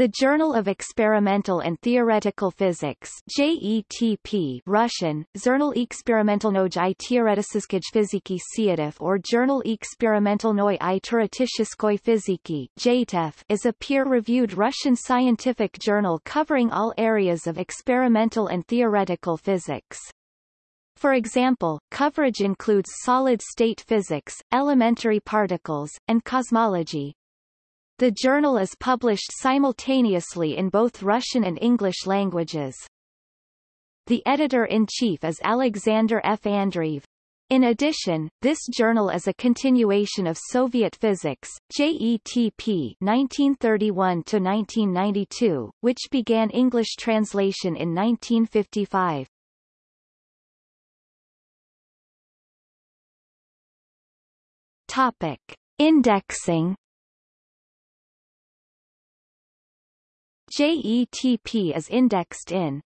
The Journal of Experimental and Theoretical Physics JETP Russian, Zernal experimentalnoj i teoreticheskoj fiziki Siatov or Journal experimentalnoj i teoreticheskoj fiziki JTEF is a peer-reviewed Russian scientific journal covering all areas of experimental and theoretical physics. For example, coverage includes solid-state physics, elementary particles, and cosmology, the journal is published simultaneously in both Russian and English languages. The editor-in-chief is Alexander F. Andreev. In addition, this journal is a continuation of Soviet Physics, JETP 1931-1992, which began English translation in 1955. Topic. Indexing JETP is indexed in